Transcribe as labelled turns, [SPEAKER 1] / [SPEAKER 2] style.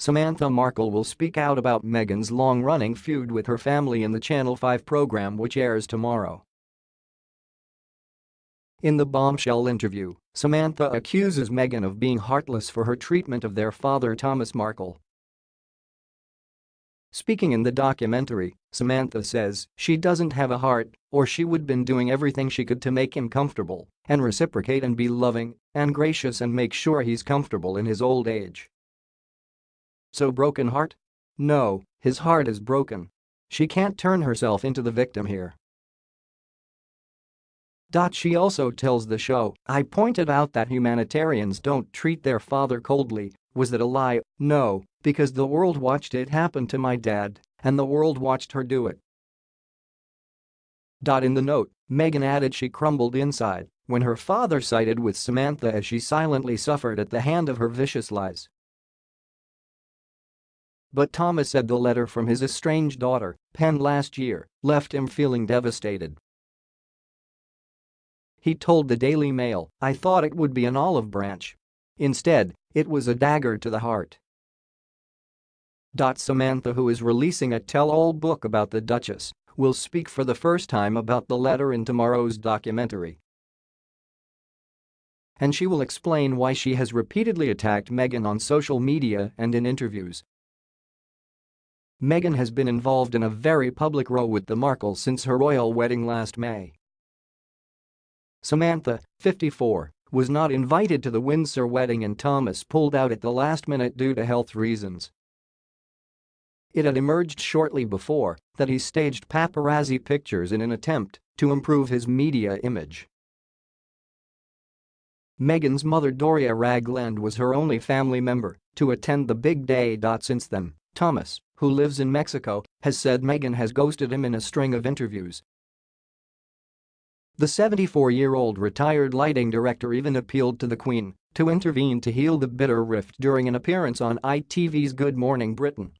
[SPEAKER 1] Samantha Markle will speak out about Meghan's long-running feud with her family in the Channel 5 program which airs tomorrow. In the bombshell interview, Samantha accuses Meghan of being heartless for her treatment of their father Thomas Markle. Speaking in the documentary, Samantha says she doesn't have a heart or she would been doing everything she could to make him comfortable and reciprocate and be loving and gracious and make sure he's comfortable in his old age. So broken heart? No, his heart is broken. She can't turn herself into the victim here. She also tells the show, I pointed out that humanitarians don't treat their father coldly, was that a lie? No, because the world watched it happen to my dad, and the world watched her do it. In the note, Meghan added she crumbled inside when her father sided with Samantha as she silently suffered at the hand of her vicious lies. But Thomas said the letter from his estranged daughter, penned last year, left him feeling devastated he told the Daily Mail, I thought it would be an olive branch. Instead, it was a dagger to the heart. Samantha who is releasing a tell-all book about the Duchess will speak for the first time about the letter in tomorrow's documentary. And she will explain why she has repeatedly attacked Meghan on social media and in interviews. Meghan has been involved in a very public row with the Markles since her royal wedding last May. Samantha, 54, was not invited to the Windsor wedding and Thomas pulled out at the last minute due to health reasons. It had emerged shortly before that he staged paparazzi pictures in an attempt to improve his media image. Meghan's mother Doria Ragland was her only family member to attend the big day. Since then, Thomas, who lives in Mexico, has said Meghan has ghosted him in a string of interviews the 74-year-old retired lighting director even appealed to the Queen to intervene to heal the bitter rift during an appearance on ITV's Good Morning Britain.